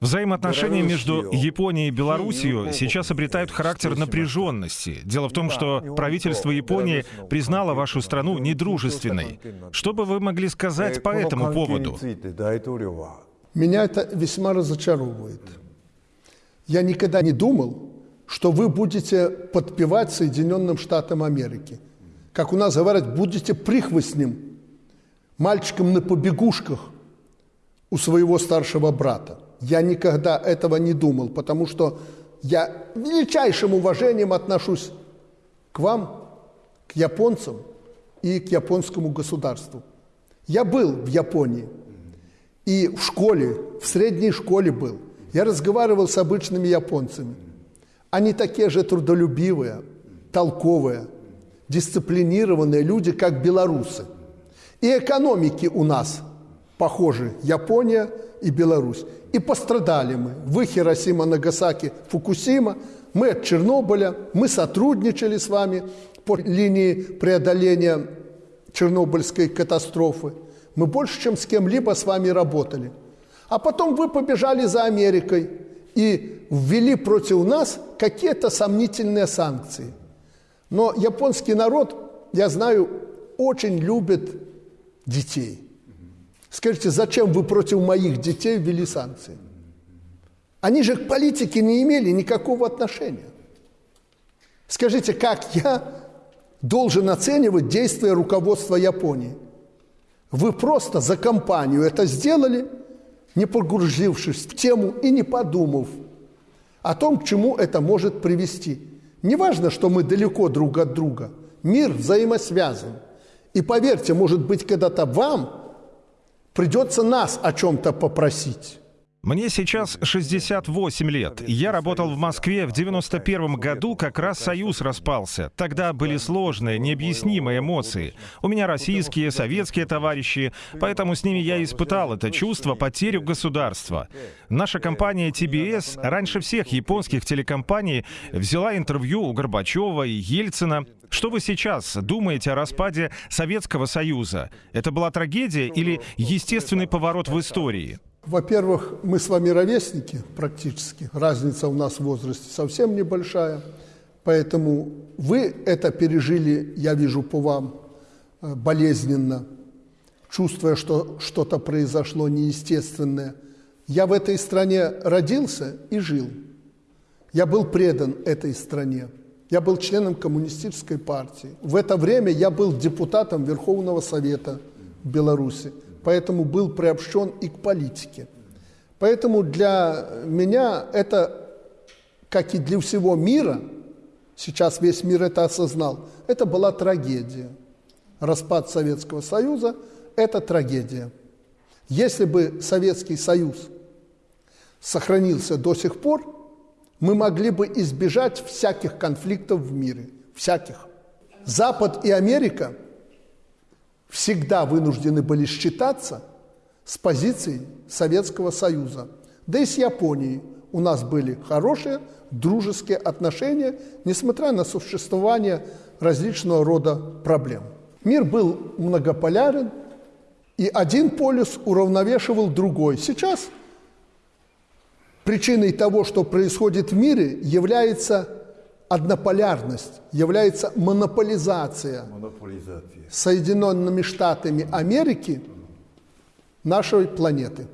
Взаимоотношения между Японией и Белоруссией сейчас обретают характер напряженности. Дело в том, что правительство Японии признало вашу страну недружественной. Что бы вы могли сказать по этому поводу? Меня это весьма разочаровывает. Я никогда не думал, что вы будете подпевать Соединенным Штатам Америки. Как у нас говорят, будете прихвостнем, мальчиком на побегушках – у своего старшего брата. Я никогда этого не думал, потому что я величайшим уважением отношусь к вам, к японцам и к японскому государству. Я был в Японии – и в школе, в средней школе был. Я разговаривал с обычными японцами. Они такие же трудолюбивые, толковые, дисциплинированные люди, как белорусы. И экономики у нас похожи, Япония и Беларусь. И пострадали мы. Вы Хиросима, Нагасаки, Фукусима, мы от Чернобыля, мы сотрудничали с вами по линии преодоления Чернобыльской катастрофы. Мы больше, чем с кем-либо с вами работали. А потом вы побежали за Америкой и ввели против нас какие-то сомнительные санкции. Но японский народ, я знаю, очень любит детей. Скажите, зачем вы против моих детей ввели санкции? Они же к политике не имели никакого отношения. Скажите, как я должен оценивать действия руководства Японии? Вы просто за компанию это сделали, не погрузившись в тему и не подумав о том, к чему это может привести. Не важно, что мы далеко друг от друга. Мир взаимосвязан. И поверьте, может быть, когда-то вам придется нас о чем-то попросить. Мне сейчас 68 лет. Я работал в Москве в 91 году, как раз Союз распался. Тогда были сложные, необъяснимые эмоции. У меня российские, советские товарищи, поэтому с ними я испытал это чувство потерю государства. Наша компания TBS раньше всех японских телекомпаний взяла интервью у Горбачева и Ельцина. Что вы сейчас думаете о распаде Советского Союза? Это была трагедия или естественный поворот в истории? Во-первых, мы с вами ровесники практически. Разница у нас в возрасте совсем небольшая. Поэтому вы это пережили, я вижу по вам, э, болезненно, чувствуя, что что-то произошло неестественное. Я в этой стране родился и жил. Я был предан этой стране. Я был членом коммунистической партии. В это время я был депутатом Верховного Совета Беларуси поэтому был приобщен и к политике. Поэтому для меня это, как и для всего мира, сейчас весь мир это осознал, это была трагедия. Распад Советского Союза – это трагедия. Если бы Советский Союз сохранился до сих пор, мы могли бы избежать всяких конфликтов в мире, всяких. Запад и Америка – всегда вынуждены были считаться с позицией Советского Союза. Да и с Японией у нас были хорошие дружеские отношения, несмотря на существование различного рода проблем. Мир был многополярен, и один полюс уравновешивал другой. Сейчас причиной того, что происходит в мире, является однополярность, является монополизация монополизация. Соединенными Штатами Америки нашей планеты.